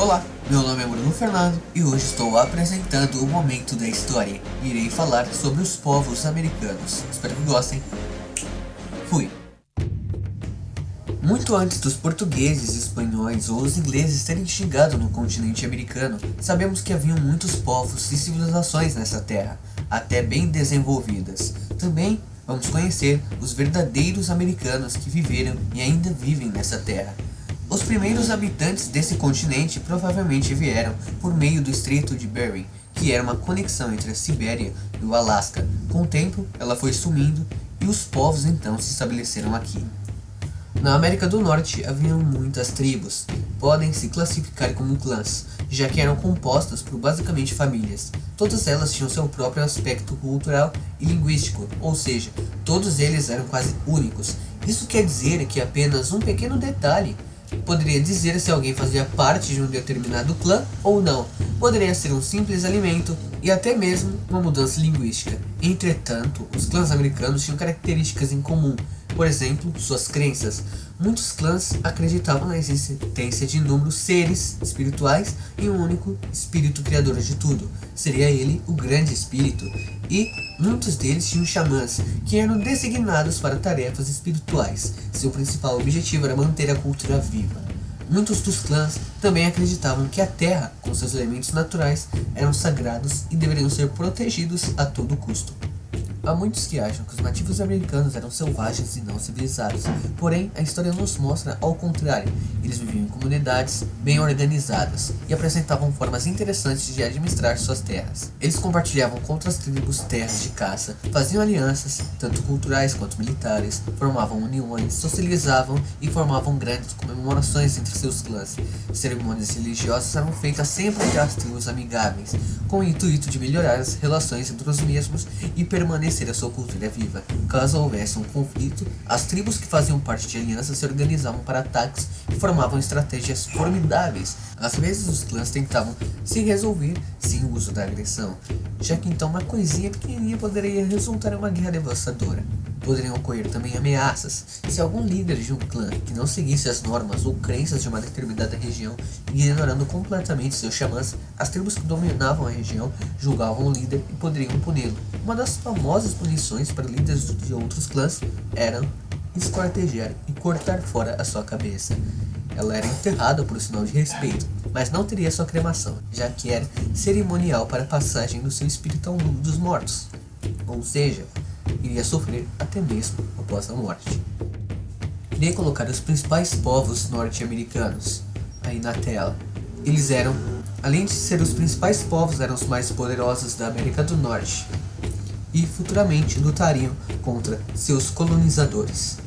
Olá, meu nome é Bruno Fernando e hoje estou apresentando o momento da história. Irei falar sobre os povos americanos. Espero que gostem. Fui. Muito antes dos portugueses, espanhóis ou os ingleses terem chegado no continente americano, sabemos que haviam muitos povos e civilizações nessa terra, até bem desenvolvidas. Também vamos conhecer os verdadeiros americanos que viveram e ainda vivem nessa terra. Os primeiros habitantes desse continente provavelmente vieram por meio do Estreito de Bering, que era uma conexão entre a Sibéria e o Alasca. Com o tempo, ela foi sumindo e os povos então se estabeleceram aqui. Na América do Norte haviam muitas tribos, podem se classificar como clãs, já que eram compostas por basicamente famílias. Todas elas tinham seu próprio aspecto cultural e linguístico, ou seja, todos eles eram quase únicos. Isso quer dizer que apenas um pequeno detalhe Poderia dizer se alguém fazia parte de um determinado clã ou não. Poderia ser um simples alimento e até mesmo uma mudança linguística. Entretanto, os clãs americanos tinham características em comum. Por exemplo, suas crenças. Muitos clãs acreditavam na existência de inúmeros seres espirituais e um único espírito criador de tudo. Seria ele o grande espírito. E muitos deles tinham xamãs, que eram designados para tarefas espirituais. Seu principal objetivo era manter a cultura viva. Muitos dos clãs também acreditavam que a terra, com seus elementos naturais, eram sagrados e deveriam ser protegidos a todo custo. Há muitos que acham que os nativos americanos eram selvagens e não civilizados, porém a história nos mostra ao contrário, eles viviam em comunidades bem organizadas e apresentavam formas interessantes de administrar suas terras. Eles compartilhavam com outras tribos terras de caça, faziam alianças, tanto culturais quanto militares, formavam uniões, socializavam e formavam grandes comemorações entre seus clãs. Cerimônias religiosas eram feitas sempre entre as tribos amigáveis, com o intuito de melhorar as relações entre os mesmos e permanecer permanecer a sua cultura viva. Caso houvesse um conflito, as tribos que faziam parte de alianças se organizavam para ataques e formavam estratégias formidáveis. Às vezes os clãs tentavam se resolver sem o uso da agressão, já que então uma coisinha pequenininha poderia resultar em uma guerra devastadora. Poderiam ocorrer também ameaças. Se algum líder de um clã que não seguisse as normas ou crenças de uma determinada região, ignorando completamente seus xamãs, as tribos que dominavam a região julgavam o líder e poderiam puni-lo. Uma das famosas punições para líderes de outros clãs era esquartejar e cortar fora a sua cabeça. Ela era enterrada por sinal de respeito, mas não teria sua cremação, já que era cerimonial para a passagem do seu espírito ao mundo dos mortos. Ou seja, iria sofrer até mesmo após a morte. Irei colocar os principais povos norte-americanos aí na tela. Eles eram, além de ser os principais povos, eram os mais poderosos da América do Norte e futuramente lutariam contra seus colonizadores.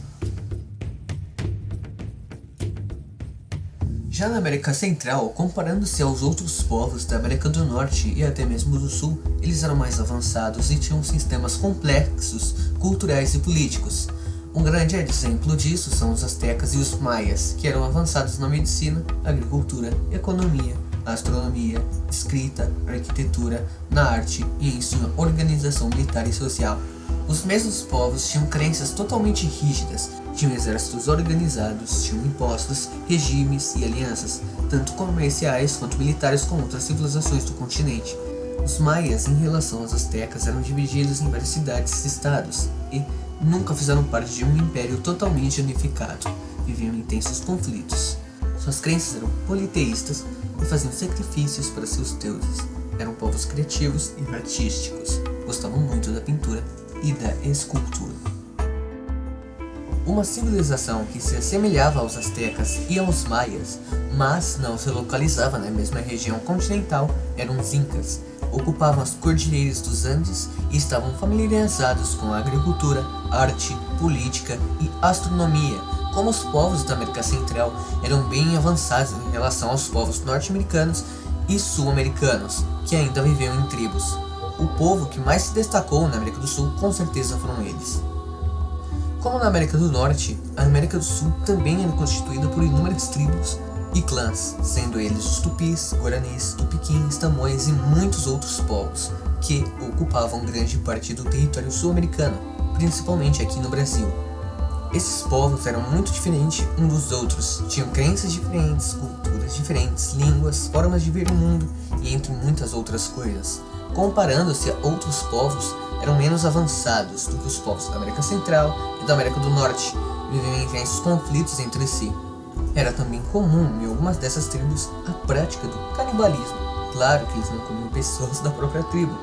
Já na América Central, comparando-se aos outros povos da América do Norte e até mesmo do Sul, eles eram mais avançados e tinham sistemas complexos, culturais e políticos. Um grande exemplo disso são os astecas e os maias, que eram avançados na medicina, agricultura, economia, astronomia, escrita, arquitetura, na arte e em sua organização militar e social. Os mesmos povos tinham crenças totalmente rígidas, tinham exércitos organizados, tinham impostos, regimes e alianças, tanto comerciais quanto militares com outras civilizações do continente. Os maias, em relação aos astecas, eram divididos em várias cidades e estados, e nunca fizeram parte de um império totalmente unificado. Viviam intensos conflitos. Suas crenças eram politeístas e faziam sacrifícios para seus deuses. Eram povos criativos e artísticos. Gostavam muito da pintura e da escultura. Uma civilização que se assemelhava aos astecas e aos maias, mas não se localizava na mesma região continental, eram os incas. Ocupavam as cordilheiras dos Andes e estavam familiarizados com a agricultura, arte, política e astronomia. Como os povos da América Central eram bem avançados em relação aos povos norte-americanos e sul-americanos, que ainda viviam em tribos. O povo que mais se destacou na América do Sul com certeza foram eles. Como na América do Norte, a América do Sul também era constituída por inúmeras tribos e clãs, sendo eles os tupis, guaranis, tupiquins, tamoios e muitos outros povos, que ocupavam grande parte do território sul-americano, principalmente aqui no Brasil. Esses povos eram muito diferentes uns dos outros, tinham crenças diferentes, culturas diferentes, línguas, formas de ver o mundo e entre muitas outras coisas. Comparando-se a outros povos, eram menos avançados do que os povos da América Central e da América do Norte, viviam em intensos conflitos entre si. Era também comum em algumas dessas tribos a prática do canibalismo. Claro que eles não comiam pessoas da própria tribo,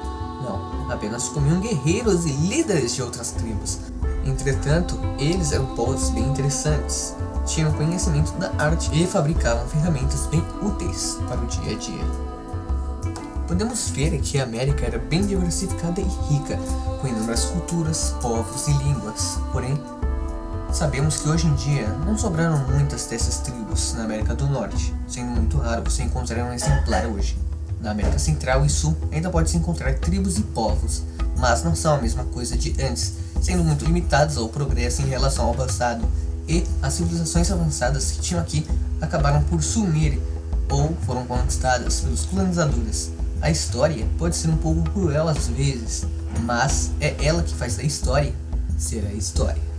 não, apenas comiam guerreiros e líderes de outras tribos, Entretanto, eles eram povos bem interessantes, tinham conhecimento da arte e fabricavam ferramentas bem úteis para o dia a dia. Podemos ver que a América era bem diversificada e rica, com inúmeras culturas, povos e línguas, porém, sabemos que hoje em dia não sobraram muitas dessas tribos na América do Norte, sendo muito raro você encontrar um exemplar hoje. Na América Central e Sul ainda pode-se encontrar tribos e povos, mas não são a mesma coisa de antes, sendo muito limitados ao progresso em relação ao passado, e as civilizações avançadas que tinham aqui acabaram por sumir ou foram conquistadas pelos colonizadores. A história pode ser um pouco cruel às vezes, mas é ela que faz a história ser a história.